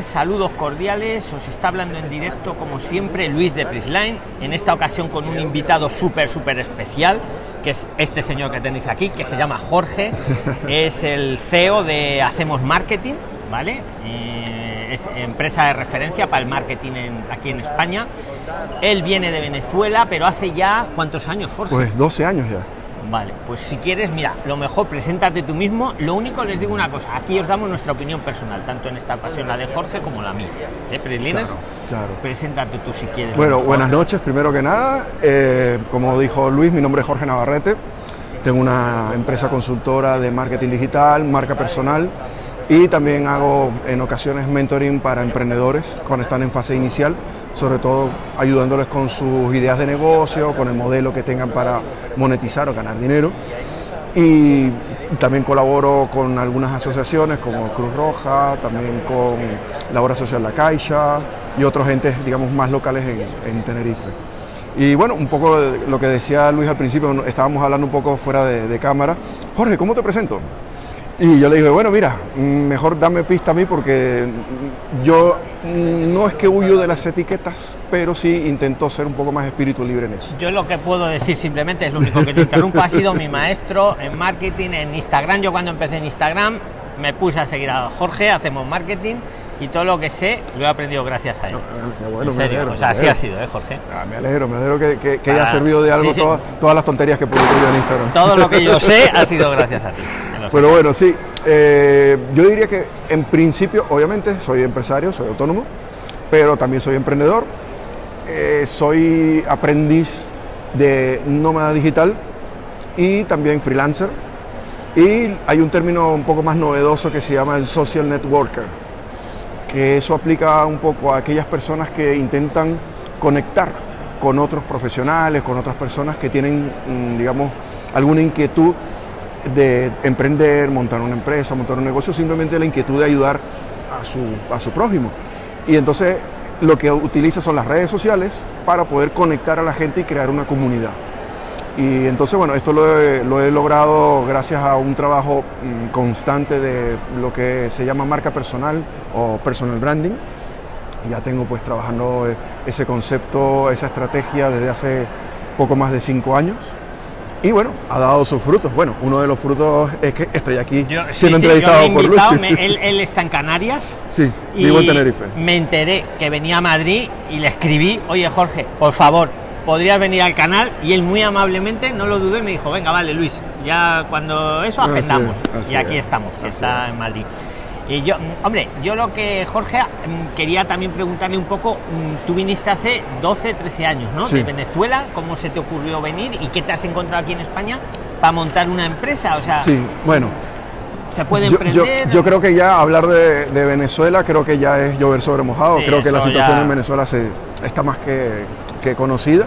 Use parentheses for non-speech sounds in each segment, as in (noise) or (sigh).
Saludos cordiales. Os está hablando en directo, como siempre, Luis de Prisline. En esta ocasión con un invitado súper, súper especial, que es este señor que tenéis aquí, que se llama Jorge. (laughs) es el CEO de Hacemos Marketing, ¿vale? Eh, es empresa de referencia para el marketing aquí en España. Él viene de Venezuela, pero hace ya, ¿cuántos años, Jorge? Pues 12 años ya. Vale, pues si quieres, mira, lo mejor, preséntate tú mismo. Lo único les digo una cosa, aquí os damos nuestra opinión personal, tanto en esta ocasión la de Jorge como la mía. ¿Eh, Claro, claro. Preséntate tú si quieres. Bueno, buenas noches, primero que nada. Eh, como dijo Luis, mi nombre es Jorge Navarrete. Tengo una empresa consultora de marketing digital, marca personal y también hago en ocasiones mentoring para emprendedores cuando están en fase inicial sobre todo ayudándoles con sus ideas de negocio, con el modelo que tengan para monetizar o ganar dinero. Y también colaboro con algunas asociaciones como Cruz Roja, también con la Obra Social La Caixa y otros entes, digamos, más locales en, en Tenerife. Y bueno, un poco lo que decía Luis al principio, estábamos hablando un poco fuera de cámara. Jorge, ¿cómo te presento? Y yo le dije, bueno, mira, mejor dame pista a mí porque yo no es que huyo de las etiquetas, pero sí intento ser un poco más espíritu libre en eso. Yo lo que puedo decir simplemente es lo único que te interrumpa, ha sido mi maestro en marketing, en Instagram. Yo cuando empecé en Instagram me puse a seguir a Jorge, hacemos marketing y todo lo que sé lo he aprendido gracias a él. No, bueno, en serio, alegro, o sea, así ha sido, ¿eh, Jorge? Ah, me alegro, me alegro que, que, que haya Ah, servido de algo sí, sí. Todas, las tonterías que publico yo en Instagram. Todo lo que yo sé (laughs) ha sido gracias a ti. Pero bueno, sí, eh, yo diría que en principio, obviamente, soy empresario, soy autónomo, pero también soy emprendedor, eh, soy aprendiz de nómada digital y también freelancer. Y hay un término un poco más novedoso que se llama el social networker, que eso aplica un poco a aquellas personas que intentan conectar con otros profesionales, con otras personas que tienen, mm, digamos, alguna inquietud de emprender, montar una empresa, montar un negocio, simplemente la inquietud de ayudar a su, a su prójimo. Y entonces lo que utiliza son las redes sociales para poder conectar a la gente y crear una comunidad. Y entonces, bueno, esto lo he, lo he logrado gracias a un trabajo mm, constante de lo que se llama marca personal o personal branding. Ya tengo pues trabajando eh, ese concepto, esa estrategia desde hace poco más de cinco años. Y bueno, ha dado sus frutos. Bueno, uno de los frutos es que estoy aquí Yo, sí, siendo sí, yo entrevistado me he por invitado, me- (laughs) él, él está en Canarias. Sí, y vivo en Tenerife. Me enteré que venía a Madrid y le escribí, oye Jorge, por favor, podrías venir al canal. Y él muy amablemente, no lo dudé, y me dijo, venga, vale Luis, ya cuando eso Así agendamos. es, así y aquí es, estamos, que está es. en Madrid. Y yo, hombre, yo lo que, Jorge, mm, quería también preguntarle un poco, mm, tú viniste hace 12, 13 años, ¿no? Sí. De Venezuela, ¿cómo se te ocurrió venir y qué te has encontrado aquí en España para montar una empresa? O sea, Sí, bueno, se puede yo, yo- emprender. yo creo que ya hablar de, de Venezuela creo que ya es llover sobre mojado. Sí, creo que la situación ya- en Venezuela se, está más que, que conocida.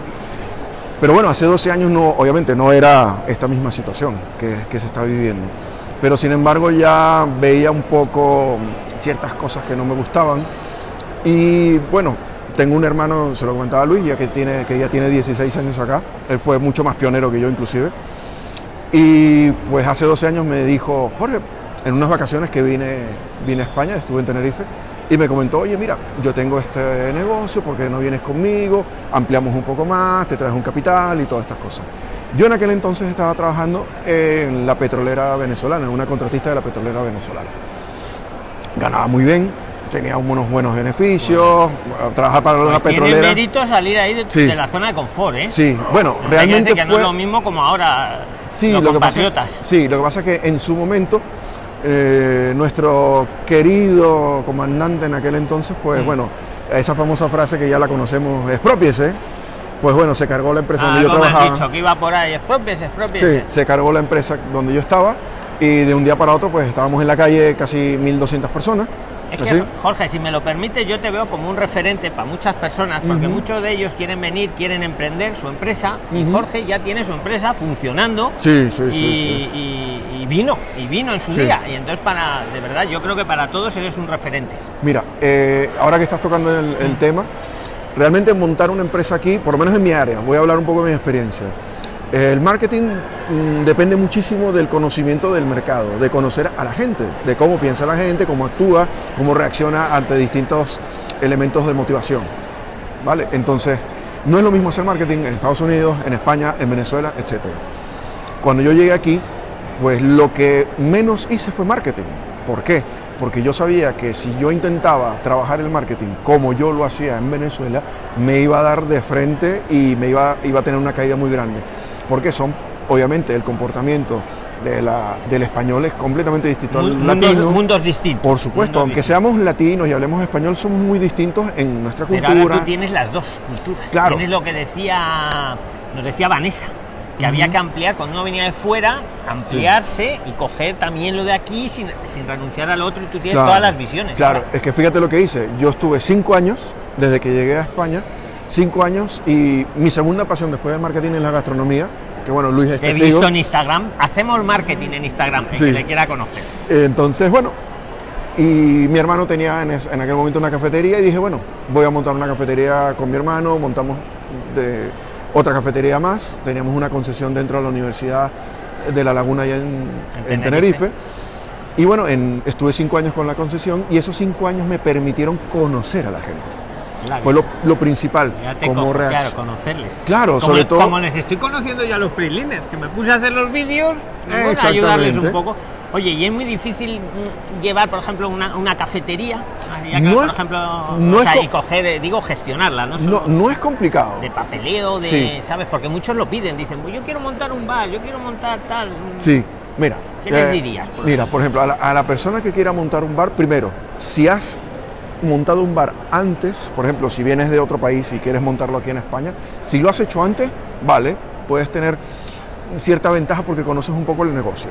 Pero bueno, hace 12 años no, obviamente no era esta misma situación que, que se está viviendo. Pero sin embargo ya veía un poco ciertas cosas que no me gustaban. Y bueno, tengo un hermano, se lo comentaba a Luis, ya que, tiene, que ya tiene 16 años acá. Él fue mucho más pionero que yo inclusive. Y pues hace 12 años me dijo, Jorge, en unas vacaciones que vine, vine a España, estuve en Tenerife, y me comentó, oye, mira, yo tengo este negocio, ¿por qué no vienes conmigo? Ampliamos un poco más, te traes un capital y todas estas cosas. Yo en aquel entonces estaba trabajando en la petrolera venezolana, en una contratista de la petrolera venezolana. Ganaba muy bien, tenía unos buenos beneficios, trabajar para una Pues tiene petrolera. mérito salir ahí de, Sí. de la zona de confort, ¿eh? Sí, bueno, que realmente que no fue... es lo mismo como ahora Sí, los lo que, pasa, compatriotas. sí, lo que pasa es que en su momento eh, nuestro querido comandante en aquel entonces, pues bueno, esa famosa frase que ya la conocemos, expropiese, pues bueno, se cargó la empresa donde yo trabajaba. dicho, que iba por ahí, expropies, expropies. Sí, se cargó la empresa donde yo estaba y de un día para otro pues estábamos en la calle casi 1.200 personas. Es que, ¿así? Jorge, si me lo permites, yo te veo como un referente para muchas personas, porque muchos de ellos quieren venir, quieren emprender su empresa, y. Jorge ya tiene su empresa funcionando. Sí, sí, y, y- y vino, y vino en su día. Y entonces, para, de verdad, yo creo que para todos eres un referente. Mira, eh, ahora que estás tocando el, el tema, realmente montar una empresa aquí, por lo menos en mi área, voy a hablar un poco de mi experiencia. El marketing mm, depende muchísimo del conocimiento del mercado, de conocer a la gente, de cómo piensa la gente, cómo actúa, cómo reacciona ante distintos elementos de motivación. ¿Vale? Entonces, no es lo mismo hacer marketing en Estados Unidos, en España, en Venezuela, etc. Cuando yo llegué aquí, pues lo que menos hice fue marketing. ¿Por qué? Porque yo sabía que si yo intentaba trabajar el marketing como yo lo hacía en Venezuela, me iba a dar de frente y me iba, iba a tener una caída muy grande porque son, obviamente, el comportamiento de la, del español es completamente distinto al mundos, latino. Mundos distintos. Por supuesto, mundos aunque distintos. seamos latinos y hablemos español, somos muy distintos en nuestra Pero cultura. ahora tú tienes las dos culturas. Claro. Tienes lo que decía, nos decía Vanessa, que había que ampliar, cuando uno venía de fuera, ampliarse y coger también lo de aquí sin, sin renunciar al otro y tú tienes Claro, todas las visiones. Claro, ahora. es que fíjate lo que hice. Yo estuve cinco años desde que llegué a España, cinco años, y mi segunda pasión después del marketing es la gastronomía. Que bueno, Luis es Te he visto en Instagram. Hacemos marketing en Instagram, el Sí. que le quiera conocer. Entonces, bueno, y mi hermano tenía en, es- en aquel momento una cafetería y dije, bueno, voy a montar una cafetería con mi hermano, montamos de otra cafetería más, teníamos una concesión dentro de la Universidad de La Laguna allá en, En en Tenerife. Tenerife. Y bueno, en- estuve cinco años con la concesión y esos cinco años me permitieron conocer a la gente. Claro. Fue lo, lo principal. Ya te cómo cojo, claro, conocerles. Claro, como, sobre todo- como les estoy conociendo yo a los PRIXLINERS, que me puse a hacer los vídeos, bueno, Exactamente. ayudarles un poco. Oye, y es muy difícil mm, llevar, por ejemplo, una, una cafetería, ya que, No por es- ejemplo, no o es sea, co- y coger, eh, digo, gestionarla, ¿no? No, no es complicado. de papeleo, de, Sí. ¿sabes? Porque muchos lo piden, dicen, pues yo quiero montar un bar, yo quiero montar tal. Sí, mira. eh, ¿Qué les dirías, por mira, por ejemplo, a la, a la persona que quiera montar un bar, primero, si has montado un bar antes, por ejemplo, si vienes de otro país y quieres montarlo aquí en España, si lo has hecho antes, vale, puedes tener cierta ventaja porque conoces un poco el negocio.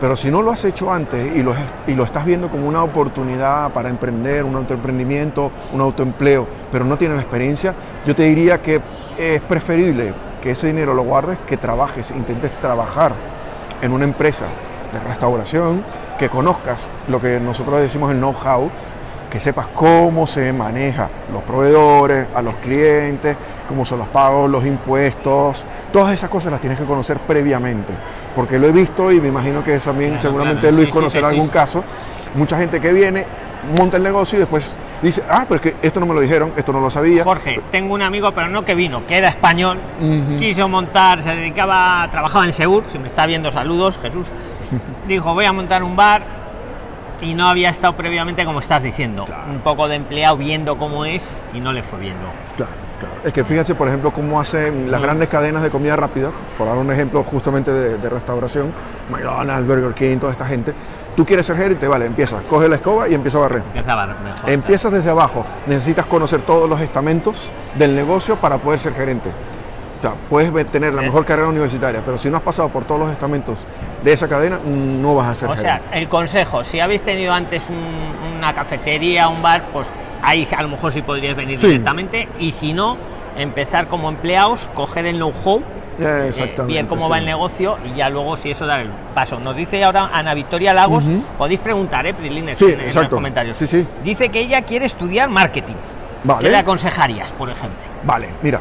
Pero si no lo has hecho antes y lo, estás viendo como una oportunidad para emprender, un autoemprendimiento, un autoempleo, pero no tienes la experiencia, yo te diría que es preferible que ese dinero lo guardes, que trabajes, intentes trabajar en una empresa de restauración, que conozcas lo que nosotros decimos el know-how, que sepas cómo se maneja los proveedores, a los clientes, cómo son los pagos, los impuestos, todas esas cosas las tienes que conocer previamente, porque lo he visto y me imagino que también Claro, seguramente claro. Luis Sí, conocerá sí, sí. algún caso, mucha gente que viene, monta el negocio y después dice, ah, pero es que esto no me lo dijeron, esto no lo sabía. Jorge, tengo un amigo, pero no que vino, que era español, quiso montar, se dedicaba, trabajaba en Segur, si me está viendo saludos, Jesús, (laughs) dijo voy a montar un bar y no había estado previamente como estás diciendo, Claro. un poco de empleado viendo cómo es y no le fue viendo. Claro, claro. Es que fíjense, por ejemplo, cómo hacen las Mm. grandes cadenas de comida rápida, por dar un ejemplo justamente de, de restauración, McDonald's, Burger King, toda esta gente. Tú quieres ser gerente, vale, empieza, coge la escoba y empieza a barrer. Empieza a bar- mejor. Empiezas desde abajo, necesitas conocer todos los estamentos del negocio para poder ser gerente. O sea, puedes tener la Eh. mejor carrera universitaria, pero si no has pasado por todos los estamentos de esa cadena, no vas a ser O sea, el consejo, si habéis tenido antes un- una cafetería, un bar, pues ahí a lo mejor sí podríais venir Sí. directamente y si no, empezar como empleados, coger el know-how Eh, bien cómo sí. va el negocio y ya luego si eso da el paso. Nos dice ahora Ana Victoria Lagos, Ujú. podéis preguntar, ¿eh? Prilines, Sí, en, en los comentarios. Sí, sí. Dice que ella quiere estudiar marketing. Vale. ¿Qué le aconsejarías, por ejemplo? Vale, mira,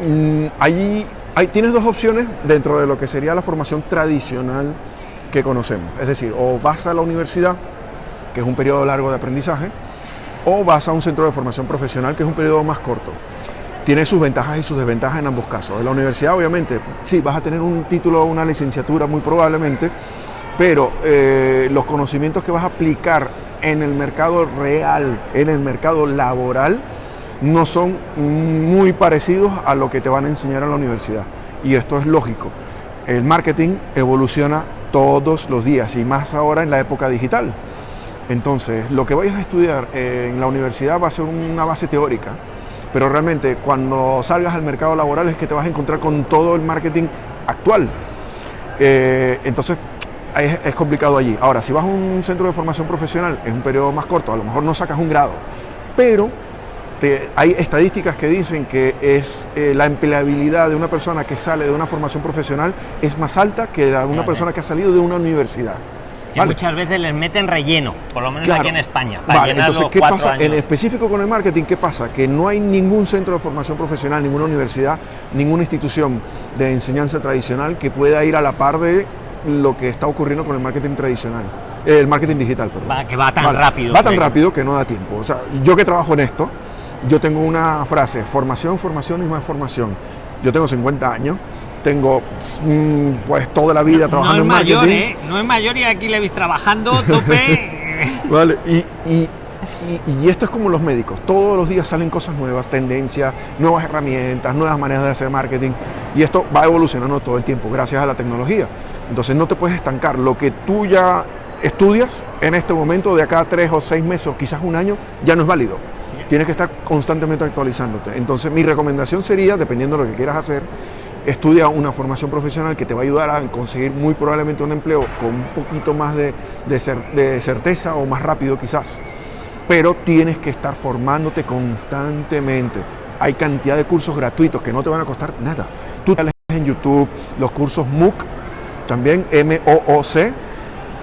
mm, hay, tienes dos opciones dentro de lo que sería la formación tradicional que conocemos. Es decir, o vas a la universidad, que es un periodo largo de aprendizaje, o vas a un centro de formación profesional, que es un periodo más corto. Tiene sus ventajas y sus desventajas en ambos casos. En la universidad, obviamente, sí, vas a tener un título o una licenciatura muy probablemente, pero eh, los conocimientos que vas a aplicar en el mercado real, en el mercado laboral, no son muy parecidos a lo que te van a enseñar en la universidad. Y esto es lógico. El marketing evoluciona todos los días y más ahora en la época digital. Entonces, lo que vayas a estudiar en la universidad va a ser una base teórica, pero realmente cuando salgas al mercado laboral es que te vas a encontrar con todo el marketing actual. Eh, entonces, es, es complicado allí. Ahora, si vas a un centro de formación profesional, es un periodo más corto, a lo mejor no sacas un grado, pero te- hay estadísticas que dicen que es eh, la empleabilidad de una persona que sale de una formación profesional es más alta que la de una persona que ha salido de una universidad. Que muchas veces les meten relleno, por lo menos aquí en España. Para vale, entonces, ¿qué pasa? En específico con el marketing, ¿qué pasa? Que no hay ningún centro de formación profesional, ninguna universidad, ninguna institución de enseñanza tradicional que pueda ir a la par de lo que está ocurriendo con el marketing tradicional. Eh, el marketing digital, perdón. Va, que va tan rápido. Va tan rápido que no da tiempo. O sea, yo que trabajo en esto, yo tengo una frase, formación, formación y más formación. Yo tengo 50 años, tengo mm, pues toda la vida trabajando no es en mayor, ¿eh? No es mayor y aquí le veis trabajando (laughs) tope. (laughs) vale, y, y, y, esto es como los médicos, todos los días salen cosas nuevas, tendencias, nuevas herramientas, nuevas maneras de hacer marketing y esto va evolucionando todo el tiempo gracias a la tecnología. Entonces no te puedes estancar, lo que tú ya estudias en este momento de acá a tres o seis meses o quizás un año ya no es válido tienes que estar constantemente actualizándote. Entonces mi recomendación sería, dependiendo de lo que quieras hacer, estudia una formación profesional que te va a ayudar a conseguir muy probablemente un empleo con un poquito más de, de, certeza o más rápido quizás. Pero tienes que estar formándote constantemente. Hay cantidad de cursos gratuitos que no te van a costar nada. Tú en YouTube los cursos MOOC, también M-O-O-C,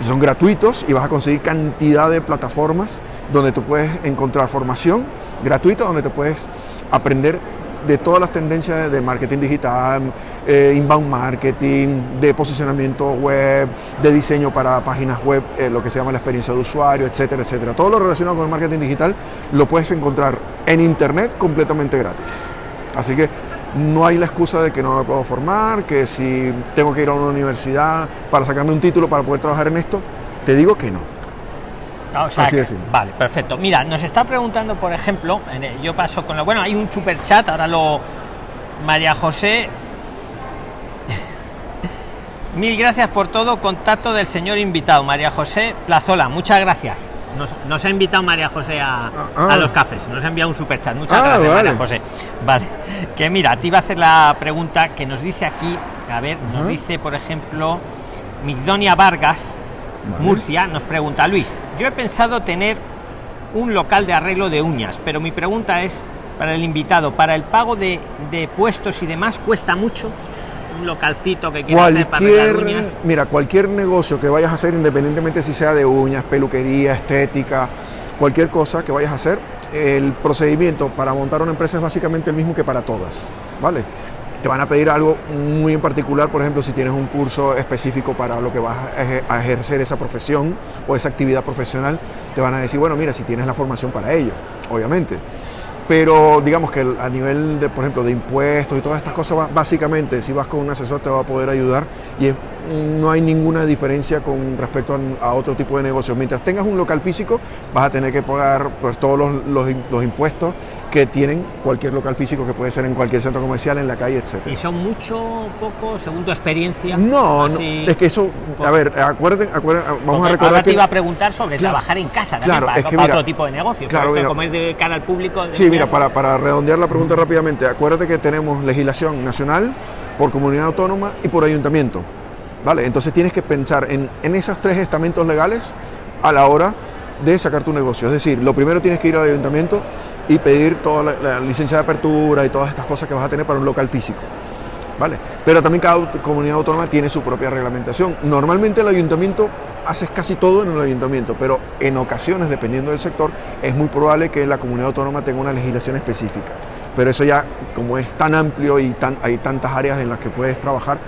son gratuitos y vas a conseguir cantidad de plataformas donde tú puedes encontrar formación gratuita, donde te puedes aprender de todas las tendencias de marketing digital, eh, inbound marketing, de posicionamiento web, de diseño para páginas web, eh, lo que se llama la experiencia de usuario, etcétera, etcétera. Todo lo relacionado con el marketing digital lo puedes encontrar en internet completamente gratis. Así que no hay la excusa de que no me puedo formar, que si tengo que ir a una universidad para sacarme un título para poder trabajar en esto, te digo que no. Ah, vale, perfecto. Mira, nos está preguntando, por ejemplo, yo paso con lo. Bueno, hay un super chat, ahora lo. María José. (laughs) Mil gracias por todo. Contacto del señor invitado, María José Plazola. Muchas gracias. Nos, ha invitado María José a, ah. los cafés. Nos ha enviado un super chat. Muchas ah, gracias, María José. Vale. Que mira, te iba a hacer la pregunta que nos dice aquí. A ver, nos dice, por ejemplo, Migdonia Vargas Murcia, nos pregunta Luis, yo he pensado tener un local de arreglo de uñas, pero mi pregunta es para el invitado, para el pago de, puestos y demás, ¿cuesta mucho? Un localcito que quieras hacer para arreglar uñas. Mira, cualquier negocio que vayas a hacer, independientemente si sea de uñas, peluquería, estética, cualquier cosa que vayas a hacer, el procedimiento para montar una empresa es básicamente el mismo que para todas, ¿vale? te van a pedir algo muy en particular, por ejemplo, si tienes un curso específico para lo que vas a ejercer esa profesión o esa actividad profesional, te van a decir, bueno, mira, si tienes la formación para ello, obviamente. Pero digamos que a nivel de, por ejemplo, de impuestos y todas estas cosas, básicamente, si vas con un asesor te va a poder ayudar y no hay ninguna diferencia con respecto a, otro tipo de negocio. Mientras tengas un local físico, vas a tener que pagar pues, todos los, impuestos que tienen cualquier local físico que puede ser en cualquier centro comercial, en la calle, etc. ¿Y son mucho, poco, según tu experiencia? No, es que eso, a ver, acuérden, vamos a recordar ahora te iba a preguntar sobre trabajar en casa claro, para, es que otro tipo de negocio, claro, esto comer de cara al público. Sí, mira, para, para redondear la pregunta rápidamente, acuérdate que tenemos legislación nacional, por comunidad autónoma y por ayuntamiento. ¿Vale? Entonces tienes que pensar en, en esos tres estamentos legales a la hora de sacar tu negocio. Es decir, lo primero tienes que ir al ayuntamiento y pedir toda la, licencia de apertura y todas estas cosas que vas a tener para un local físico. ¿Vale? Pero también cada comunidad autónoma tiene su propia reglamentación. Normalmente el ayuntamiento hace casi todo en el ayuntamiento, pero en ocasiones, dependiendo del sector, es muy probable que la comunidad autónoma tenga una legislación específica. Pero eso ya, como es tan amplio y tan, hay tantas áreas en las que puedes trabajar,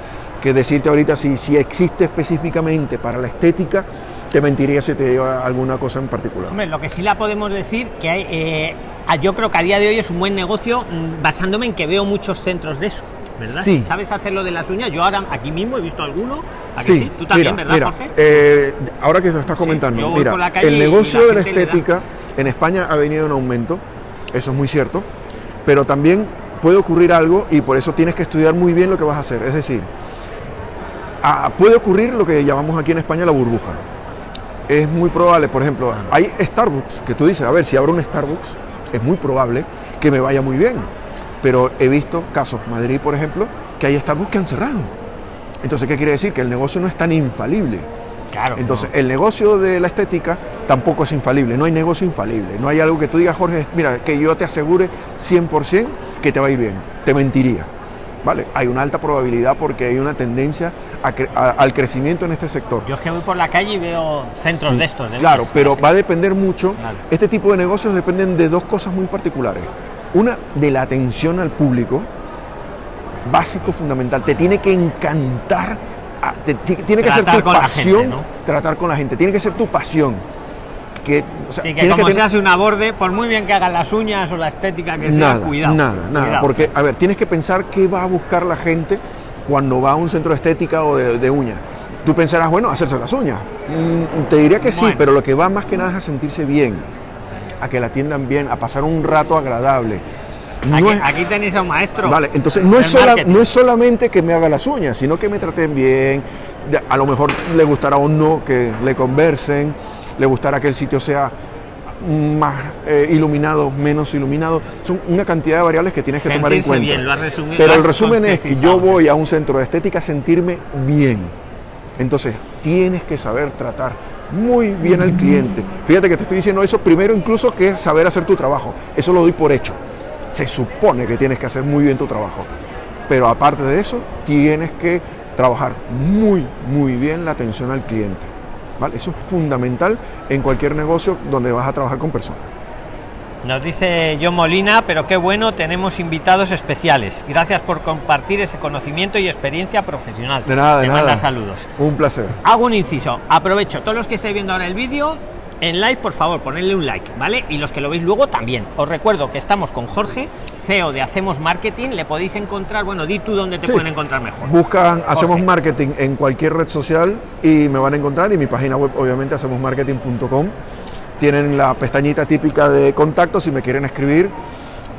que decirte ahorita si, si existe específicamente para la estética, te mentiría si te digo alguna cosa en particular. Hombre, lo que sí la podemos decir que hay, eh, yo creo que a día de hoy es un buen negocio mm, basándome en que veo muchos centros de eso. ¿verdad? Sí. ¿Sabes hacer lo de las uñas? Yo ahora aquí mismo he visto alguno. sí? Tú también, ¿verdad, Jorge? Eh, ahora que lo estás comentando, mira, el negocio de la estética en España ha venido en aumento, eso es muy cierto, pero también puede ocurrir algo y por eso tienes que estudiar muy bien lo que vas a hacer. Es decir, puede ocurrir lo que llamamos aquí en España la burbuja. Es muy probable, por ejemplo, hay Starbucks, que tú dices, a ver, si abro un Starbucks, es muy probable que me vaya muy bien. Pero he visto casos, Madrid, por ejemplo, que hay Starbucks que han cerrado. Entonces, ¿qué quiere decir? Que el negocio no es tan infalible. Claro, Entonces, el negocio de la estética tampoco es infalible, no hay negocio infalible. No hay algo que tú digas, Jorge, mira, que yo te asegure 100% que te va a ir bien. Te mentiría. ¿Vale? Hay una alta probabilidad porque hay una tendencia a cre- a- al crecimiento en este sector. Yo es que voy por la calle y veo centros Sí, de estos. de claro, pero va a depender mucho. Claro. Este tipo de negocios dependen de dos cosas muy particulares. Una, de la atención al público, básico, fundamental. Te tiene que encantar, te- tiene que ser tu pasión gente, ¿no? tratar con la gente. Tiene que ser tu pasión. Que, o sea, Sí, que como tener- se hace una borde, por muy bien que hagan las uñas o la estética que sea, nada, cuidado. nada, nada. cuidado. Porque, a ver, tienes que pensar qué va a buscar la gente cuando va a un centro de estética o de, de uñas. Tú pensarás, bueno, hacerse las uñas. Mm, te diría que sí, pero lo que va más que nada es a sentirse bien, a que la atiendan bien, a pasar un rato agradable. No Aquí, es- aquí tenéis a un maestro. Vale, entonces no es, sola- no es solamente que me haga las uñas, sino que me traten bien, a lo mejor le gustará o no que le conversen, le gustará que el sitio sea más eh, iluminado, menos iluminado. Son una cantidad de variables que tienes que tomar en cuenta. bien, lo has resumido, Pero el resumen es que yo voy a un centro de estética a sentirme bien. Entonces, tienes que saber tratar muy bien al cliente. Fíjate que te estoy diciendo eso primero incluso que saber hacer tu trabajo. Eso lo doy por hecho. Se supone que tienes que hacer muy bien tu trabajo. Pero aparte de eso, tienes que trabajar muy, muy bien la atención al cliente. ¿Vale? Eso es fundamental en cualquier negocio donde vas a trabajar con personas. Nos dice John Molina, pero qué bueno, tenemos invitados especiales. Gracias por compartir ese conocimiento y experiencia profesional. De nada, de Te nada. manda saludos. Un placer. Hago un inciso. Aprovecho, todos los que estáis viendo ahora el vídeo, en live, por favor, ponedle un like, ¿vale? Y los que lo veis luego también. Os recuerdo que estamos con Jorge, CEO de Hacemos Marketing. Le podéis encontrar, bueno, di tú dónde te Sí. pueden encontrar mejor. Buscan Hacemos. Marketing en cualquier red social y me van a encontrar. Y mi página web, obviamente, hacemosmarketing.com. Tienen la pestañita típica de contacto. Si me quieren escribir,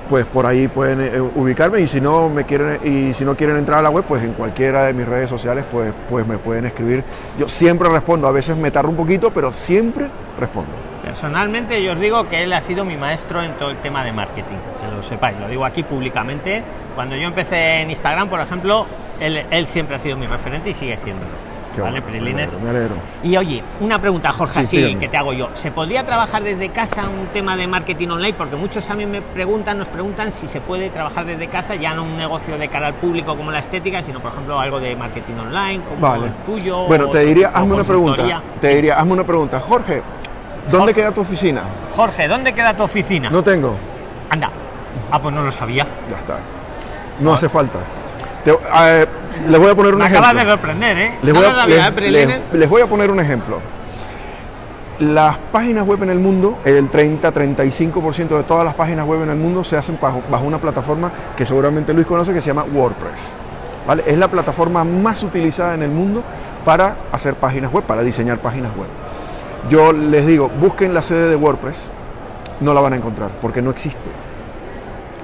pues por ahí pueden eh, ubicarme. Y si no me quieren y si no quieren entrar a la web, pues en cualquiera de mis redes sociales, pues, pues me pueden escribir. Yo siempre respondo. A veces me tardo un poquito, pero siempre respondo. Personalmente yo os digo que él ha sido mi maestro en todo el tema de marketing, que lo sepáis, lo digo aquí públicamente. Cuando yo empecé en Instagram, por ejemplo, él, él siempre ha sido mi referente y sigue siendo. Qué ¿Vale, bueno, me Prilines? alegro, me alegro. Y oye, una pregunta, Jorge, Sí, así que te hago yo. ¿Se podría trabajar desde casa un tema de marketing online? Porque muchos también me preguntan, nos preguntan si se puede trabajar desde casa, ya no un negocio de cara al público como la estética, sino por ejemplo algo de marketing online, como Vale. el tuyo. Bueno, te diría, hazme una pregunta. Te diría, hazme una pregunta. Jorge, ¿dónde Jorge. queda tu oficina? Jorge, ¿dónde queda tu oficina? No tengo. Anda. Ah, pues no lo sabía. Ya está. No hace falta. Te- eh, les voy a poner un Me ejemplo. acabas de sorprender, ¿eh? Les No voy, lo a, sabía, les- ¿eh, les voy a poner un ejemplo. Las páginas web en el mundo, el 30-35% de todas las páginas web en el mundo se hacen bajo, bajo una plataforma que seguramente Luis conoce que se llama WordPress. ¿vale? Es la plataforma más utilizada en el mundo para hacer páginas web, para diseñar páginas web. Yo les digo, busquen la sede de WordPress, no la van a encontrar porque no existe.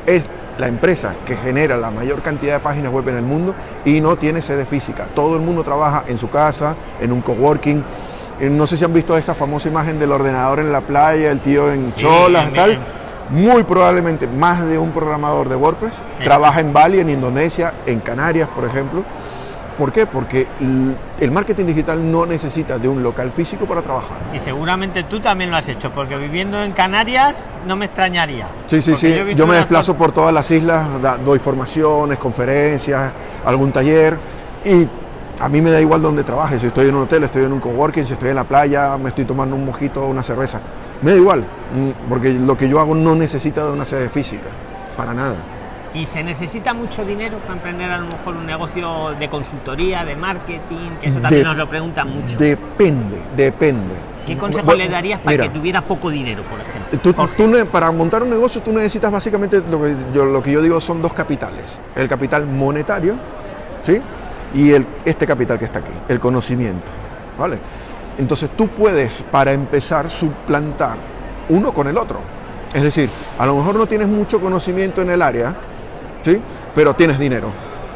Es la empresa que genera la mayor cantidad de páginas web en el mundo y no tiene sede física. Todo el mundo trabaja en su casa, en un coworking. Eh, No sé si han visto esa famosa imagen del ordenador en la playa, el tío en Sí, cholas, tal. Muy probablemente más de un programador de WordPress Eh. trabaja en Bali, en Indonesia, en Canarias, por ejemplo. ¿Por qué? Porque el marketing digital no necesita de un local físico para trabajar. Y seguramente tú también lo has hecho, porque viviendo en Canarias no me extrañaría. Sí, sí, sí. Yo me desplazo por todas las islas, doy formaciones, conferencias, algún taller y a mí me da igual donde trabaje. Si estoy en un hotel, estoy en un coworking, si estoy en la playa, me estoy tomando un mojito o una cerveza. Me da igual, mm, porque lo que yo hago no necesita de una sede física, para nada. Y se necesita mucho dinero para emprender a lo mejor un negocio de consultoría, de marketing, que eso también De- nos lo preguntan mucho. Depende, depende. ¿Qué consejo Bueno, le darías para mira, que tuviera poco dinero, por ejemplo? Tú- tú para montar un negocio tú necesitas básicamente lo que, yo, lo que yo digo son dos capitales. El capital monetario, ¿sí? Y el, este capital que está aquí, el conocimiento, ¿vale? Entonces tú puedes, para empezar, suplantar uno con el otro. Es decir, a lo mejor no tienes mucho conocimiento en el área, Pero tienes dinero.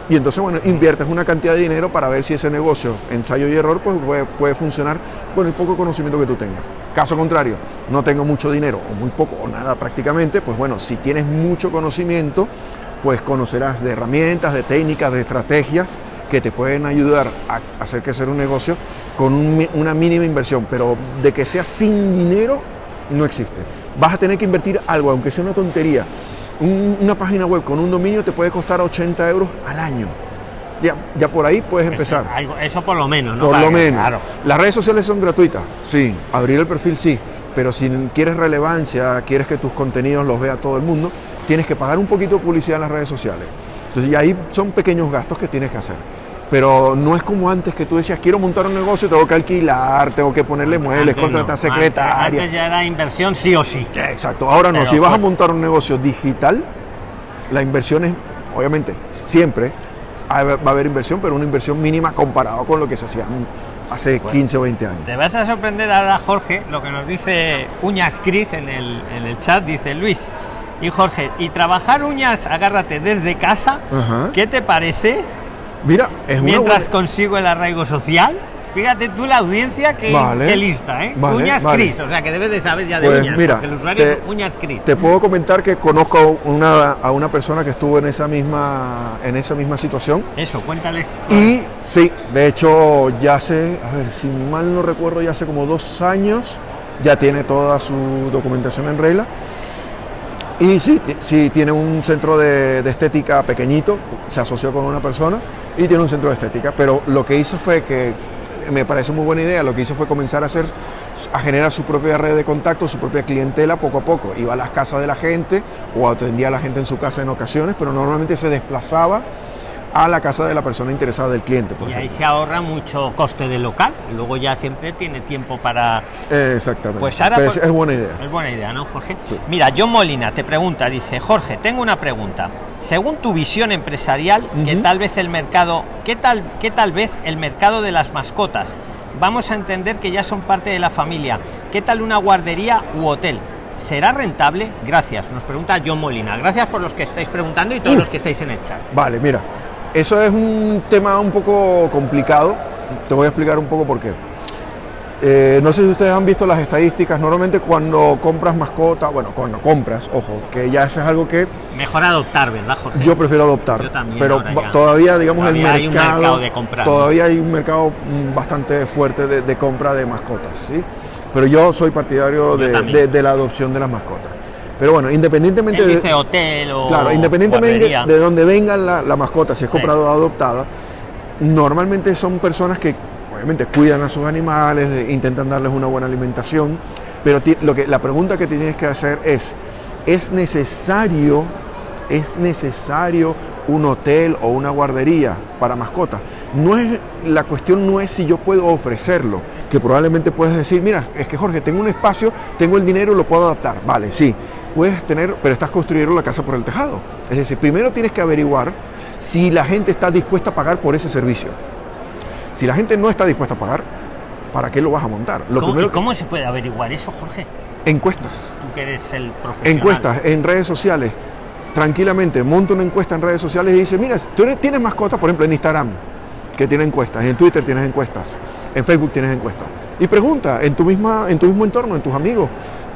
Y entonces, bueno, inviertes una cantidad de dinero para ver si ese negocio, ensayo y error, pues puede, puede funcionar con el poco conocimiento que tú tengas. Caso contrario, no tengo mucho dinero, o muy poco, o nada prácticamente, pues bueno, si tienes mucho conocimiento, pues conocerás de herramientas, de técnicas, de estrategias que te pueden ayudar a hacer crecer un negocio con una mínima inversión, pero de que sea sin dinero, no existe. Vas a tener que invertir algo, aunque sea una tontería, Un- una página web con un dominio te puede costar 80 euros al año. Ya, ya por ahí puedes empezar. Eso, algo- eso por lo menos, ¿no? Por Para lo que- menos. Claro. Las redes sociales son gratuitas, sí. Abrir el perfil, sí. Pero si quieres relevancia, quieres que tus contenidos los vea todo el mundo, tienes que pagar un poquito de publicidad en las redes sociales. Entonces, ya ahí son pequeños gastos que tienes que hacer. Pero no es como antes que tú decías, quiero montar un negocio, tengo que alquilar, tengo que ponerle muebles, Antes no. contratar Antes- secretaria. Antes ya era inversión sí o sí. Exacto. Ahora no, Pero si vas a montar un negocio digital, la inversión es, obviamente, siempre va a haber inversión, pero una inversión mínima comparado con lo que se hacía hace 15 o 20 años. Te vas a sorprender ahora, Jorge, lo que nos dice Uñas Cris en el, en el chat. Dice Luis y Jorge, y trabajar uñas, agárrate desde casa. ¿qué te parece? Mira, es Mientras buena- consigo el arraigo social. Fíjate tú la audiencia que, Vale. que lista, ¿eh? Vale, uñas vale. Cris, o sea que debes de saber ya de Pues uñas. mira, el usuario te- es Uñas Cris. Te puedo comentar que conozco una, a una persona que estuvo en esa misma, en esa misma situación. Eso, cuéntale. Y sí, de hecho, ya hace, a ver, si mal no recuerdo, ya hace como dos años ya tiene toda su documentación en regla. Y sí, sí tiene un centro de, de estética pequeñito, se asoció con una persona y tiene un centro de estética. Pero lo que hizo fue que, me parece muy buena idea, lo que hizo fue comenzar a hacer, a generar su propia red de contacto, su propia clientela poco a poco. Iba a las casas de la gente o atendía a la gente en su casa en ocasiones, pero normalmente se desplazaba a la casa de la persona interesada del cliente. por Y ahí se ahorra mucho coste de local. Luego ya siempre tiene tiempo para. Eh, Exactamente. Pues ahora es, buena idea. Es buena idea, ¿no, Jorge? Sí. Mira, John Molina te pregunta, dice, Jorge, tengo una pregunta. Según tu visión empresarial, ¿qué Ujú. tal vez el mercado, qué tal, qué tal vez el mercado de las mascotas? Vamos a entender que ya son parte de la familia. ¿Qué tal una guardería u hotel? ¿Será rentable? Gracias. Nos pregunta John Molina. Gracias por los que estáis preguntando y todos Uh. los que estáis en el chat. Vale, mira, eso es un tema un poco complicado. Te voy a explicar un poco por qué. Eh, no sé si ustedes han visto las estadísticas. Normalmente cuando compras mascota, bueno, cuando compras, ojo, que ya eso es algo que Mejor adoptar, ¿verdad, Jorge? yo prefiero adoptar. Yo también, pero todavía, digamos, Todavía el hay un mercado, mercado de comprar, todavía hay un mercado mm, bastante fuerte de, de compra de mascotas, ¿sí? Pero yo soy partidario Yo de, también. de- de la adopción de las mascotas. Pero bueno, independientemente Él de, dice hotel o Claro, independientemente guardería. de donde venga la, la mascota, si es Sí. comprada o adoptada, normalmente son personas que obviamente cuidan a sus animales, eh, intentan darles una buena alimentación, pero lo que, la pregunta que tienes que hacer es, ¿es necesario, es necesario un hotel o una guardería para mascotas? No es, la cuestión no es si yo puedo ofrecerlo, que probablemente puedes decir, mira, es que Jorge, tengo un espacio, tengo el dinero, lo puedo adaptar. Vale, sí, puedes tener, pero estás construyendo la casa por el tejado. Es decir, primero tienes que averiguar si la gente está dispuesta a pagar por ese servicio. Si la gente no está dispuesta a pagar, ¿para qué lo vas a montar? Lo ¿Cómo, primero cómo se puede averiguar eso, Jorge? encuestas. Tú que eres el profesional. Encuestas en redes sociales. Tranquilamente, monta una encuesta en redes sociales y dice, mira, tú tienes mascotas, por ejemplo, en Instagram, que tiene encuestas, en Twitter tienes encuestas, en Facebook tienes encuestas. Y pregunta en tu, misma, en tu mismo entorno, en tus amigos,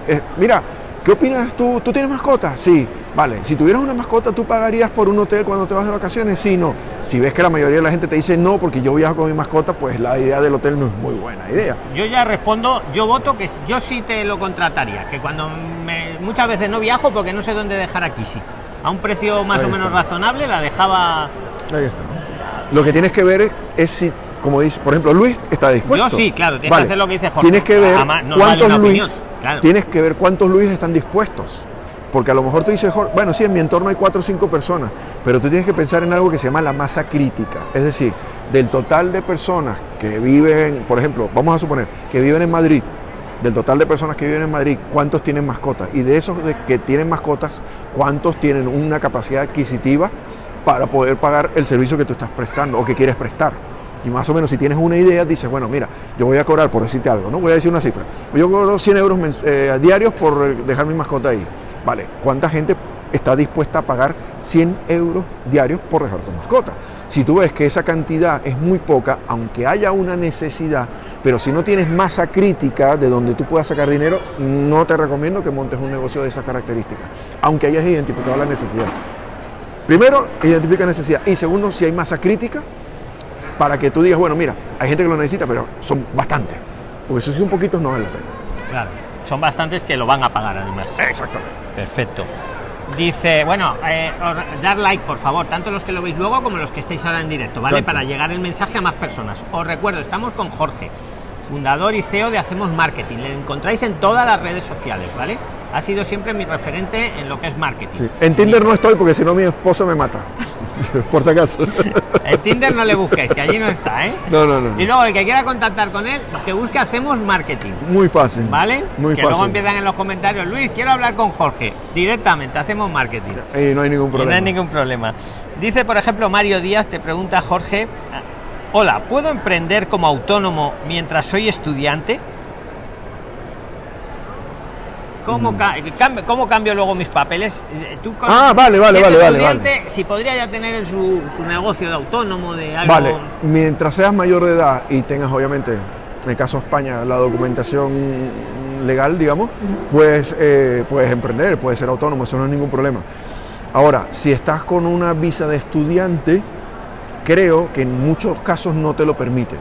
eh, mira, ¿qué opinas tú? ¿Tú tienes mascota? Sí, vale. Si tuvieras una mascota, ¿tú pagarías por un hotel cuando te vas de vacaciones? Sí, no. Si ves que la mayoría de la gente te dice no porque yo viajo con mi mascota, pues la idea del hotel no es muy buena idea. Yo ya respondo, yo voto que yo sí te lo contrataría, que cuando muchas veces no viajo porque no sé dónde dejar a Kisi. A un precio más Ahí o menos está. razonable la dejaba. Ahí está. Lo que tienes que ver es, si, como dice, por ejemplo, Luis está dispuesto. Yo sí, claro, tienes que hacer lo que dice Jorge. Tienes que ver Además, no vale cuántos Luis, opinión, claro. tienes que ver cuántos Luis están dispuestos. Porque a lo mejor tú dices, "Jorge, bueno, sí, en mi entorno hay cuatro o cinco personas, pero tú tienes que pensar en algo que se llama la masa crítica. Es decir, del total de personas que viven, por ejemplo, vamos a suponer que viven en Madrid, del total de personas que viven en Madrid, ¿cuántos tienen mascotas? Y de esos que tienen mascotas, ¿cuántos tienen una capacidad adquisitiva para poder pagar el servicio que tú estás prestando o que quieres prestar? Y más o menos si tienes una idea, dices, bueno, mira, yo voy a cobrar, por decirte algo, ¿no? Voy a decir una cifra. Yo cobro 100 euros eh, diarios por eh, dejar mi mascota ahí. Vale, ¿cuánta gente está dispuesta a pagar 100 euros diarios por dejar tu mascota? Si tú ves que esa cantidad es muy poca, aunque haya una necesidad, pero si no tienes masa crítica de donde tú puedas sacar dinero, no te recomiendo que montes un negocio de esas características, aunque hayas identificado la necesidad. Primero, identifica necesidad. Y segundo, si hay masa crítica, para que tú digas, bueno, mira, hay gente que lo necesita, pero son bastantes. Porque si son poquitos no vale la pena. Claro, son bastantes que lo van a pagar además. Exactamente. Perfecto. Dice, bueno, eh, dar like por favor, tanto los que lo veis luego como los que estáis ahora en directo, ¿vale? Para llegar el mensaje a más personas. Os recuerdo, estamos con Jorge, fundador y CEO de Hacemos Marketing. Le encontráis en todas las redes sociales, ¿vale? Ha sido siempre mi referente en lo que es marketing. Sí. En Tinder no estoy porque si no mi esposa me mata. (laughs) Por si acaso. En Tinder no le busquéis, que allí no está, ¿eh? No, no, no. Y luego el que quiera contactar con él, que busque Hacemos Marketing. Muy fácil. ¿Vale? Muy que fácil. luego empiezan en los comentarios, Luis, quiero hablar con Jorge. Directamente, hacemos marketing. Y no hay ningún Y problema. no hay ningún problema. Dice, por ejemplo, Mario Díaz, te pregunta Jorge, hola, ¿puedo emprender como autónomo mientras soy estudiante? ¿Cómo, ca- cam- cómo cambio luego mis papeles? Eh, Tú con-. Ah, vale, vale, vale, vale, Si podría ya tener su, su negocio de autónomo, de algo... Vale, mientras seas mayor de edad y tengas obviamente, en el caso de España, la documentación legal, digamos, pues eh, puedes emprender, puedes ser autónomo, eso no es ningún problema. Ahora, si estás con una visa de estudiante, creo que en muchos casos no te lo permite.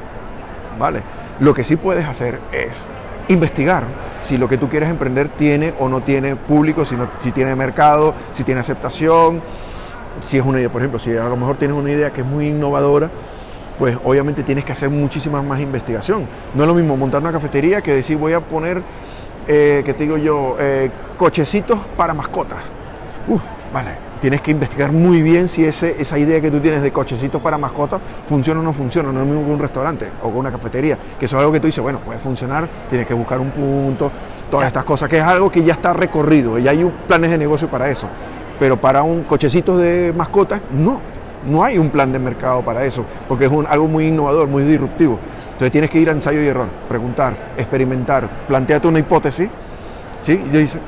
¿Vale? Lo que sí puedes hacer es investigar si lo que tú quieres emprender tiene o no tiene público, si, si tiene mercado, si tiene aceptación, si es una idea, por ejemplo, si a lo mejor tienes una idea que es muy innovadora, pues obviamente tienes que hacer muchísima más investigación. No es lo mismo montar una cafetería que decir voy a poner, eh, que te digo yo, eh, cochecitos para mascotas. Uf, vale. Tienes que investigar muy bien si ese, esa idea que tú tienes de cochecitos para mascotas funciona o no funciona. No es lo mismo que un restaurante o con una cafetería, que eso es algo que tú dices, bueno, puede funcionar, tienes que buscar un punto, todas Ya. estas cosas, que es algo que ya está recorrido, y hay un- planes de negocio para eso. Pero para un cochecito de mascotas, no. No hay un plan de mercado para eso, porque es un- algo muy innovador, muy disruptivo. Entonces tienes que ir a ensayo y error, preguntar, experimentar, plantearte una hipótesis, ¿sí?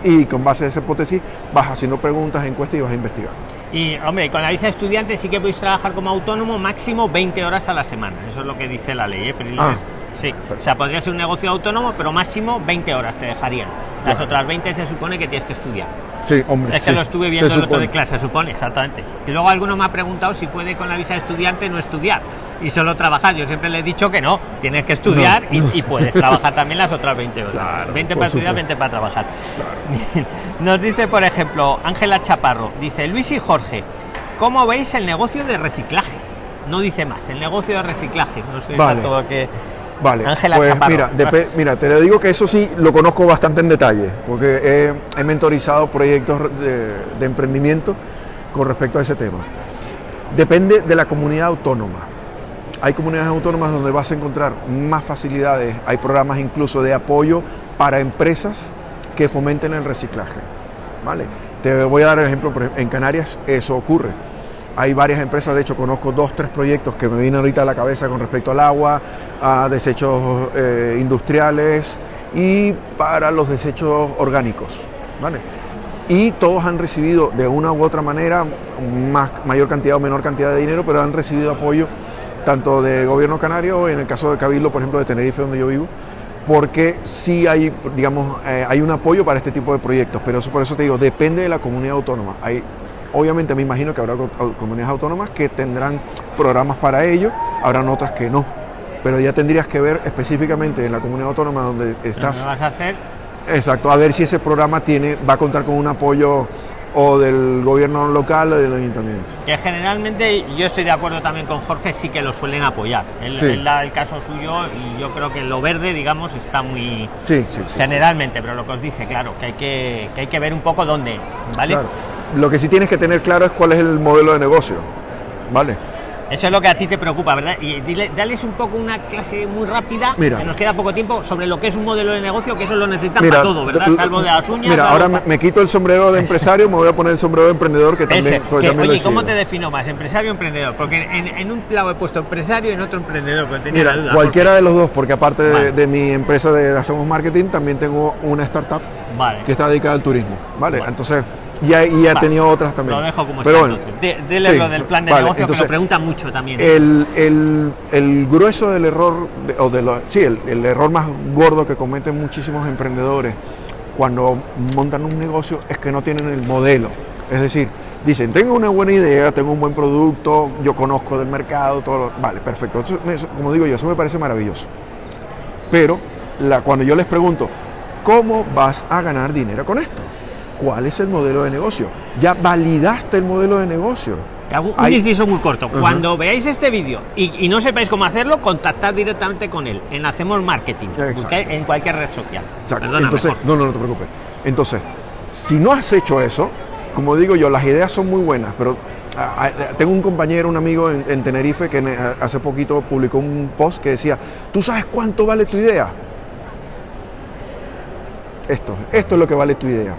Y con base a esa hipótesis vas haciendo preguntas, encuestas y vas a investigar. Y, hombre, con la visa de estudiante sí que podéis trabajar como autónomo máximo 20 horas a la semana. Eso es lo que dice la ley, ¿eh? Pero Ah. Sí. O sea, podría ser un negocio autónomo, pero máximo 20 horas te dejarían. Las otras 20 se supone que tienes que estudiar. Sí, hombre. Es que sí, lo estuve viendo el otro de clase, se supone, exactamente. Y luego alguno me ha preguntado si puede con la visa de estudiante no estudiar y solo trabajar. Yo siempre le he dicho que no, tienes que estudiar No. y, y puedes (laughs) trabajar también las otras 20 horas. Claro, 20 por para estudiar, supuesto. 20 para trabajar. (laughs) Nos dice, por ejemplo, Ángela Chaparro, dice Luis y Jorge, ¿cómo veis el negocio de reciclaje? No dice más, el negocio de reciclaje. No sé Vale. exacto que... Vale, Ángela pues Chaparro, mira, (laughs) mira, te lo digo que eso sí lo conozco bastante en detalle, porque he, he mentorizado proyectos de, de emprendimiento con respecto a ese tema. Depende de la comunidad autónoma. Hay comunidades autónomas donde vas a encontrar más facilidades, hay programas incluso de apoyo para empresas que fomenten el reciclaje. ¿vale? Te voy a dar el ejemplo, en Canarias eso ocurre. Hay varias empresas, de hecho conozco dos, tres proyectos que me vienen ahorita a la cabeza con respecto al agua, a desechos eh, industriales y para los desechos orgánicos. ¿vale? Y todos han recibido de una u otra manera, más, mayor cantidad o menor cantidad de dinero, pero han recibido apoyo tanto de gobierno canario, en el caso de Cabildo, por ejemplo, de Tenerife, donde yo vivo, porque sí hay, digamos, eh, hay un apoyo para este tipo de proyectos, pero eso, por eso te digo, depende de la comunidad autónoma. Hay, obviamente me imagino que habrá comunidades autónomas que tendrán programas para ello, habrán otras que no. Pero ya tendrías que ver específicamente en la comunidad autónoma donde ¿Qué estás, vas a hacer? exacto, a ver si ese programa tiene, va a contar con un apoyo o del gobierno local o del ayuntamiento. Que generalmente yo estoy de acuerdo también con Jorge, sí que lo suelen apoyar. Él, Sí. él da el caso suyo y yo creo que lo verde, digamos, está muy Sí, sí, sí. generalmente, pero lo que os dice, claro, que hay que, que hay que ver un poco dónde, ¿vale? Claro. Lo que sí tienes que tener claro es cuál es el modelo de negocio. ¿Vale? Eso es lo que a ti te preocupa, ¿verdad? Y dile, dales un poco una clase muy rápida, Mira. que nos queda poco tiempo, sobre lo que es un modelo de negocio, que eso lo necesitan Mira, para todo, ¿verdad? Salvo de las uñas. Mira, ahora me, quito el sombrero de empresario, me voy a poner el sombrero de emprendedor que también, Ese, que, también lo oye, ¿cómo te defino más? ¿Empresario o emprendedor? Porque en, en un lado he puesto empresario y en otro emprendedor, pero tenía la duda. cualquiera de los dos, porque aparte de, Vale. de mi empresa de Hacemos Marketing, también tengo una startup Vale. que está dedicada al turismo. ¿Vale? Vale. Entonces, y ha Vale. tenido otras también. Lo dejo como Pero está. bueno. De- dele sí, lo del plan de vale, negocio, que entonces, lo preguntan mucho también. El, el- el grueso del error, o de lo- sí, el, el error más gordo que cometen muchísimos emprendedores cuando montan un negocio es que no tienen el modelo. Es decir, dicen, tengo una buena idea, tengo un buen producto, yo conozco del mercado, todo lo- Vale, perfecto. Eso eso- como digo yo, eso me parece maravilloso. Pero la, cuando yo les pregunto, ¿cómo vas a ganar dinero con esto? Cuál es el modelo de negocio. Ya validaste el modelo de negocio. Un Ahí- inciso muy corto. Cuando veáis este vídeo y, y no sepáis cómo hacerlo, contactad directamente con él en Hacemos Marketing, en cualquier red social. Exacto. Perdóname, Entonces, no, no, no te preocupes. Entonces, si no has hecho eso, como digo yo, las ideas son muy buenas, pero ah, tengo un compañero, un amigo en, en Tenerife que hace poquito publicó un post que decía, ¿tú sabes cuánto vale tu idea? Esto, esto es lo que vale tu idea.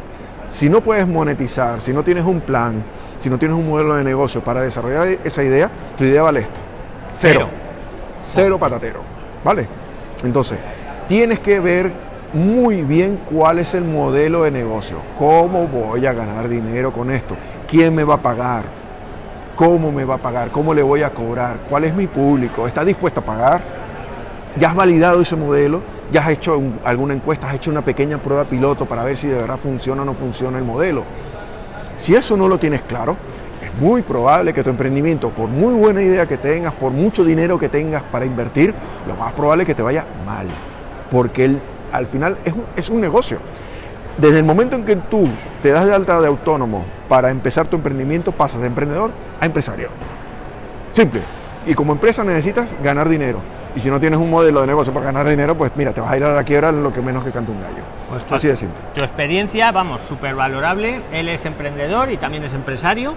Si no puedes monetizar, si no tienes un plan, si no tienes un modelo de negocio para desarrollar esa idea, tu idea vale esto. Cero. Cero. Cero patatero. ¿Vale? Entonces, tienes que ver muy bien cuál es el modelo de negocio. ¿Cómo voy a ganar dinero con esto? ¿Quién me va a pagar? ¿Cómo me va a pagar? ¿Cómo le voy a cobrar? ¿Cuál es mi público? ¿Está dispuesto a pagar? ¿Ya has validado ese modelo? ¿Ya has hecho un- alguna encuesta? ¿Has hecho una pequeña prueba piloto para ver si de verdad funciona o no funciona el modelo? Si eso no lo tienes claro, es muy probable que tu emprendimiento, por muy buena idea que tengas, por mucho dinero que tengas para invertir, lo más probable es que te vaya mal. Porque el- al final es un, es un negocio. Desde el momento en que tú te das de alta de autónomo para empezar tu emprendimiento, pasas de emprendedor a empresario. Simple. Y como empresa necesitas ganar dinero. Y si no tienes un modelo de negocio para ganar dinero, pues mira, te vas a ir a la quiebra lo que menos que canta un gallo. Pues Así de simple. Tu experiencia, vamos, súper valorable. Él es emprendedor y también es empresario.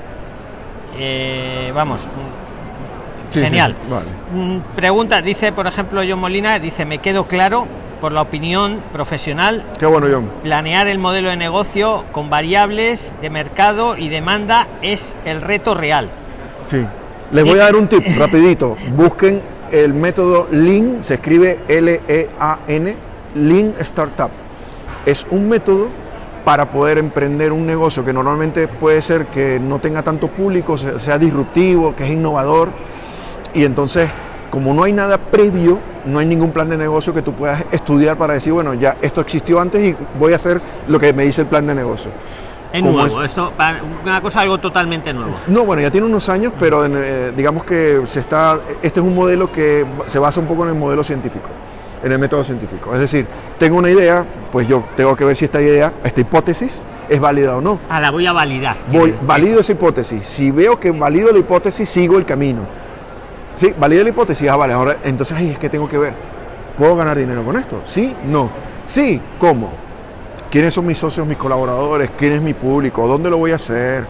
Eh, vamos, mm, Sí, genial. sí, vale. Mm, Pregunta, dice, por ejemplo, John Molina, dice, me quedo claro por la opinión profesional, Qué bueno, John. planear el modelo de negocio con variables de mercado y demanda es el reto real. Sí. Les voy a dar un tip rapidito. Busquen el método Lean, se escribe L-E-A-N, Lean Startup. Es un método para poder emprender un negocio que normalmente puede ser que no tenga tanto público, se- sea disruptivo, que es innovador. Y entonces, como no hay nada previo, no hay ningún plan de negocio que tú puedas estudiar para decir, bueno, ya esto existió antes y voy a hacer lo que me dice el plan de negocio. Es nuevo, esto, una cosa algo totalmente nuevo. No, bueno, ya tiene unos años, pero en, eh, digamos que se está, este es un modelo que se basa un poco en el modelo científico, en el método científico. Es decir, tengo una idea, pues yo tengo que ver si esta idea, esta hipótesis, es válida o no. Ah, la voy a validar. Voy, valido esa hipótesis. Si veo que valido la hipótesis, sigo el camino. Sí, valido la hipótesis, ah, vale, ahora entonces ahí es que tengo que ver. ¿Puedo ganar dinero con esto? Sí, no. Sí, ¿cómo? ¿Quiénes son mis socios, mis colaboradores? ¿Quién es mi público? ¿Dónde lo voy a hacer?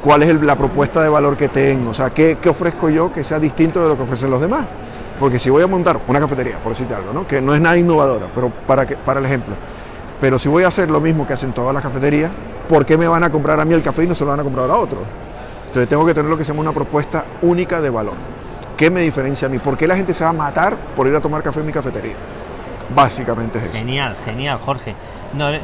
¿Cuál es la propuesta de valor que tengo? O sea, ¿qué, ofrezco yo que sea distinto de lo que ofrecen los demás? Porque si voy a montar una cafetería, por decirte algo, ¿no? que no es nada innovadora, pero para, para el ejemplo, pero si voy a hacer lo mismo que hacen todas las cafeterías, ¿por qué me van a comprar a mí el café y no se lo van a comprar a otro? Entonces tengo que tener lo que se llama una propuesta única de valor. ¿Qué me diferencia a mí? ¿Por qué la gente se va a matar por ir a tomar café en mi cafetería? Básicamente es eso. Genial, genial, Jorge. No, eh,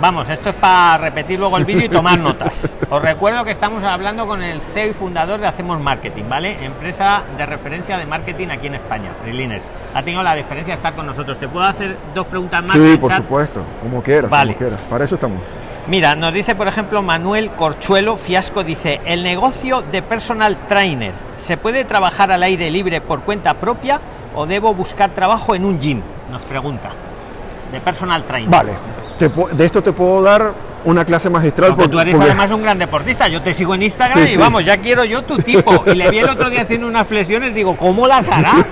vamos, esto es para repetir luego el vídeo y tomar notas. (laughs) Os recuerdo que estamos hablando con el CEO y fundador de Hacemos Marketing, ¿vale? Empresa de referencia de marketing aquí en España, Prilines. Ha tenido la diferencia de estar con nosotros. ¿Te puedo hacer dos preguntas más? Sí, por chat? supuesto, como quieras, Vale. como quieras. Para eso estamos. Mira, nos dice, por ejemplo, Manuel Corchuelo Fiasco, dice, ¿el negocio de personal trainer se puede trabajar al aire libre por cuenta propia o debo buscar trabajo en un gym? Nos pregunta. De personal trainer. Vale, te de esto te puedo dar una clase magistral. Porque por- tú eres porque- además un gran deportista. Yo te sigo en Instagram Sí, y sí. vamos, ya quiero yo tu tipo. Y le vi el otro día haciendo unas flexiones, digo, ¿cómo las hará?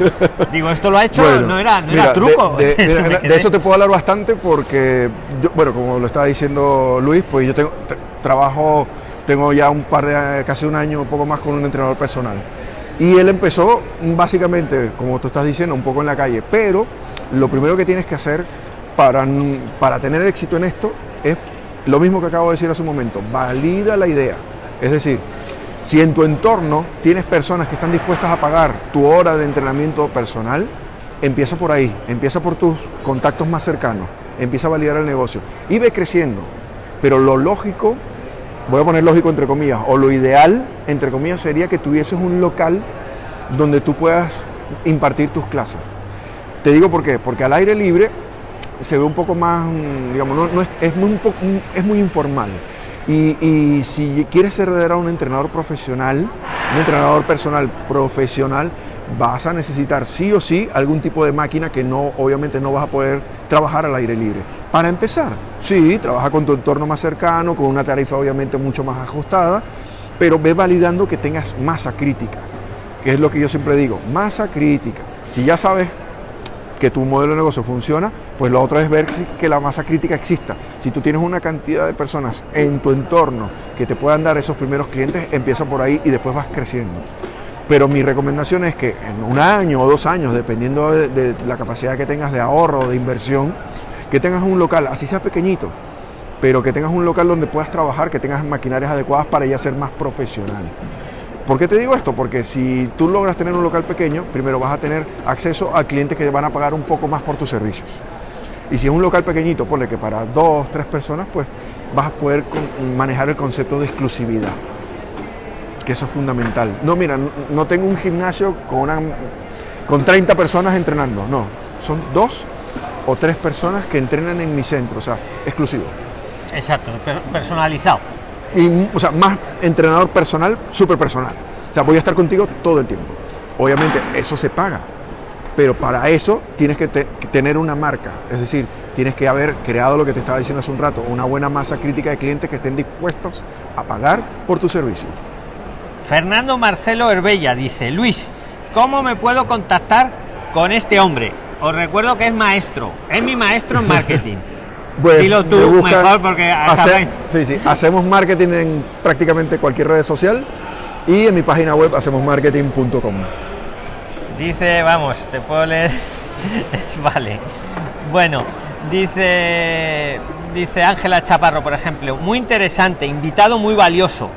Digo, esto lo ha hecho, Bueno, no era, no mira, era truco. De, (laughs) de- mira, de eso te puedo hablar bastante porque, yo- bueno, como lo estaba diciendo Luis, pues yo tengo, te- trabajo, tengo ya un par de, casi un año, un poco más con un entrenador personal. Y él empezó básicamente, como tú estás diciendo, un poco en la calle, pero lo primero que tienes que hacer para, para tener éxito en esto es lo mismo que acabo de decir hace un momento, valida la idea. Es decir, si en tu entorno tienes personas que están dispuestas a pagar tu hora de entrenamiento personal, empieza por ahí, empieza por tus contactos más cercanos, empieza a validar el negocio. Y ve creciendo. Pero lo lógico, voy a poner lógico entre comillas, o lo ideal entre comillas sería que tuvieses un local donde tú puedas impartir tus clases. Te digo por qué, porque al aire libre se ve un poco más, mm, digamos, no, no es, es muy, un es muy informal. Y, si quieres ser un entrenador profesional, un entrenador personal profesional, vas a necesitar sí o sí algún tipo de máquina que no, obviamente no vas a poder trabajar al aire libre. Para empezar, sí, trabaja con tu entorno más cercano, con una tarifa obviamente mucho más ajustada, pero ve validando que tengas masa crítica, que es lo que yo siempre digo, masa crítica. Si ya sabes que tu modelo de negocio funciona, pues lo otro es ver que la masa crítica exista. Si tú tienes una cantidad de personas en tu entorno que te puedan dar esos primeros clientes, empieza por ahí y después vas creciendo. Pero mi recomendación es que en un año o dos años, dependiendo de, la capacidad que tengas de ahorro o de inversión, que tengas un local, así sea pequeñito, pero que tengas un local donde puedas trabajar, que tengas maquinarias adecuadas para ya ser más profesional. ¿Por qué te digo esto? Porque si tú logras tener un local pequeño, primero vas a tener acceso a clientes que van a pagar un poco más por tus servicios. Y si es un local pequeñito, ponle que para dos, tres personas, pues vas a poder manejar el concepto de exclusividad. Que eso es fundamental. No, mira, no tengo un gimnasio con, una, con 30 personas entrenando. No, son dos o tres personas que entrenan en mi centro, o sea, exclusivo. Exacto, personalizado y, o sea, más entrenador personal, súper personal. O sea, voy a estar contigo todo el tiempo. Obviamente eso se paga, pero para eso tienes que, tener una marca, es decir, tienes que haber creado lo que te estaba diciendo hace un rato, una buena masa crítica de clientes que estén dispuestos a pagar por tu servicio. Fernando Marcelo Herbella dice, Luis, ¿cómo me puedo contactar con este hombre? Os recuerdo que es maestro, es mi maestro en marketing. (laughs) Pues, Dilo tú mejor porque sí, sí, hacemos marketing en prácticamente cualquier red social y en mi página web hacemos marketing.com. Dice, vamos, te puedo leer. (laughs) vale. Bueno, dice dice Ángela Chaparro, por ejemplo, muy interesante, invitado muy valioso.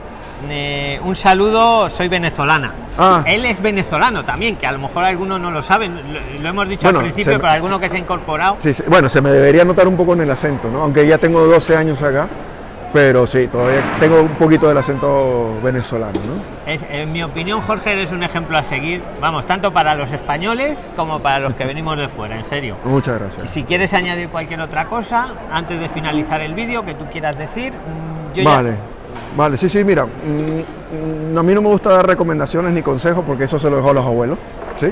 Eh, un saludo, soy venezolana. Ah. Él es venezolano también, que a lo mejor algunos no lo saben, lo, hemos dicho al principio, pero alguno que se ha incorporado. Sí, bueno, se me debería notar un poco en el acento, ¿no? Aunque ya tengo 12 años acá, pero sí, todavía tengo un poquito del acento venezolano, ¿no? Es, en mi opinión, Jorge, eres un ejemplo a seguir, vamos, tanto para los españoles como para los que venimos de fuera, en serio. Muchas gracias. Si quieres añadir cualquier otra cosa, antes de finalizar el vídeo, que tú quieras decir, mm, yo vale. Vale, sí, sí, mira, mm, mm, a mí no me gusta dar recomendaciones ni consejos porque eso se lo dejó a los abuelos, ¿sí?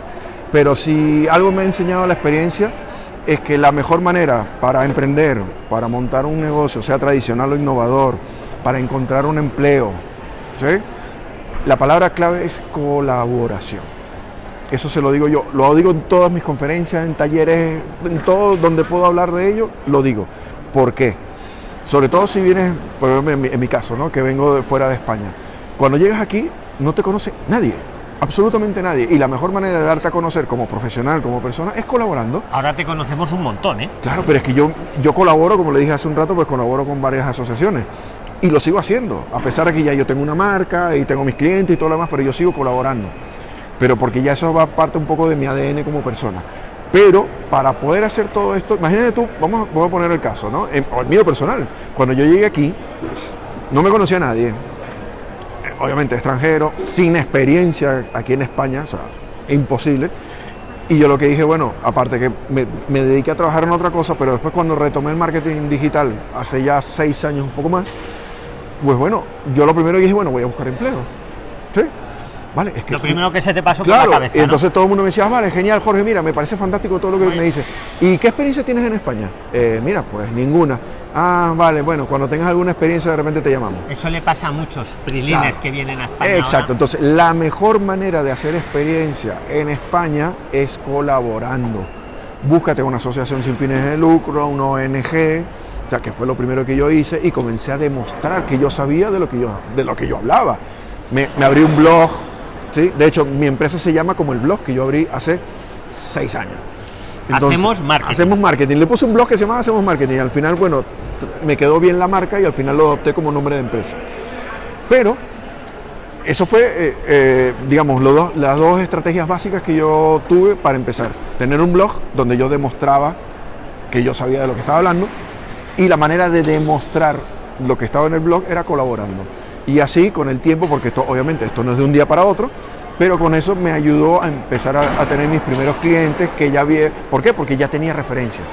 Pero si algo me ha enseñado la experiencia es que la mejor manera para emprender, para montar un negocio, sea tradicional o innovador, para encontrar un empleo, ¿sí? La palabra clave es colaboración. Eso se lo digo yo, lo digo en todas mis conferencias, en talleres, en todo donde puedo hablar de ello, lo digo. ¿Por qué? Sobre todo si vienes, por ejemplo, en mi, caso, ¿no? que vengo de fuera de España. Cuando llegas aquí, no te conoce nadie absolutamente nadie. Y la mejor manera de darte a conocer como profesional, como persona, es colaborando. Ahora te conocemos un montón, ¿eh? Claro, pero es que yo, yo colaboro, como le dije hace un rato, pues colaboro con varias asociaciones. Y lo sigo haciendo, a pesar de que ya yo tengo una marca y tengo mis clientes y todo lo demás, pero yo sigo colaborando. Pero porque ya eso va parte un poco de mi ADN como persona. Pero para poder hacer todo esto, imagínate tú, vamos, a poner el caso, ¿no? En, el mío personal. Cuando yo llegué aquí, no me conocía a nadie. Obviamente extranjero, sin experiencia aquí en España, o sea, imposible. Y yo lo que dije, bueno, aparte que me, me dediqué a trabajar en otra cosa, pero después cuando retomé el marketing digital, hace ya seis años, un poco más, pues bueno, yo lo primero que dije, bueno, voy a buscar empleo. ¿Sí? Es que lo primero que se te pasó por la cabeza. Y entonces todo el mundo me decía, ah, vale, genial, Jorge, mira, me parece fantástico todo lo que me dice. ¿Y qué experiencia tienes en España? Eh, mira, pues ninguna. Ah, vale, bueno, cuando tengas alguna experiencia de repente te llamamos. Eso le pasa a muchos prilines que vienen a España. Exacto, entonces la mejor manera de hacer experiencia en España es colaborando. Búscate una asociación sin fines de lucro, una ONG, o sea, que fue lo primero que yo hice y comencé a demostrar que yo sabía de lo que yo, de lo que yo hablaba. Me, me abrí un blog, de hecho, mi empresa se llama como el blog que yo abrí hace seis años. hacemos marketing. Hacemos marketing. Le puse un blog que se llama Hacemos Marketing. Al final, bueno, me quedó bien la marca y al final lo adopté como nombre de empresa. Pero eso fue, eh, eh, digamos, las dos estrategias básicas que yo tuve para empezar. Tener un blog donde yo demostraba que yo sabía de lo que estaba hablando y la manera de demostrar lo que estaba en el blog era colaborando. Y así con el tiempo, porque esto obviamente esto no es de un día para otro, pero con eso me ayudó a empezar a, tener mis primeros clientes que ya vi. ¿Por qué? Porque ya tenía referencias.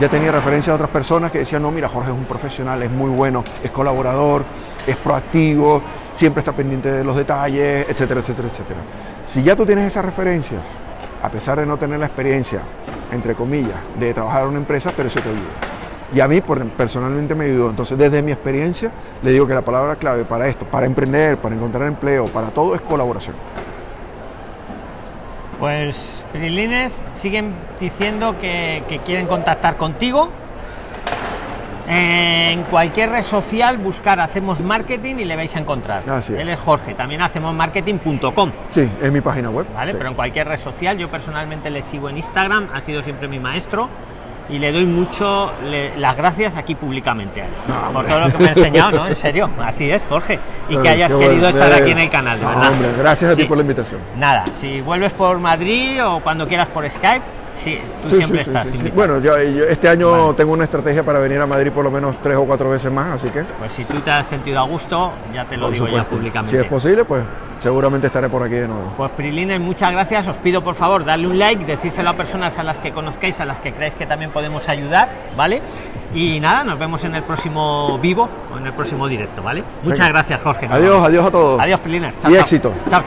Ya tenía referencias de otras personas que decían, no, mira, Jorge es un profesional, es muy bueno, es colaborador, es proactivo, siempre está pendiente de los detalles, etcétera, etcétera, etcétera. Si ya tú tienes esas referencias, a pesar de no tener la experiencia, entre comillas, de trabajar en una empresa, pero eso te ayuda. Y a mí personalmente me ayudó. Entonces, desde mi experiencia, le digo que la palabra clave para esto, para emprender, para encontrar empleo, para todo, es colaboración. Pues Prilines siguen diciendo que, que quieren contactar contigo. En cualquier red social buscar Hacemos Marketing y le vais a encontrar. Así es. Él es Jorge, también hacemos marketing.com. Sí, es mi página web. ¿Vale? sí. Pero en cualquier red social, yo personalmente le sigo en Instagram, ha sido siempre mi maestro y le doy mucho le- las gracias aquí públicamente a él. No, por todo lo que me ha enseñado, ¿no? En serio, así es, Jorge. Y que Ay, hayas querido bueno. estar Eh, aquí en el canal, de no, verdad. hombre, gracias a ti por la invitación. Nada, si vuelves por Madrid o cuando quieras por Skype, sí, tú Sí, siempre sí, estás sí. Bueno, yo, yo este año Vale. tengo una estrategia para venir a Madrid por lo menos tres o cuatro veces más, así que. Pues si tú te has sentido a gusto, ya te lo por digo ya públicamente. Si es posible, pues seguramente estaré por aquí de nuevo. Pues Prilines, muchas gracias. Os pido por favor darle un like, decírselo a personas a las que conozcáis, a las que creáis que también podemos ayudar, ¿vale? Y nada, nos vemos en el próximo vivo o en el próximo directo, ¿vale? Muchas Venga. gracias, Jorge. Adiós, adiós a todos. Adiós, Prilines. Chao, Y chao. éxito. Chao.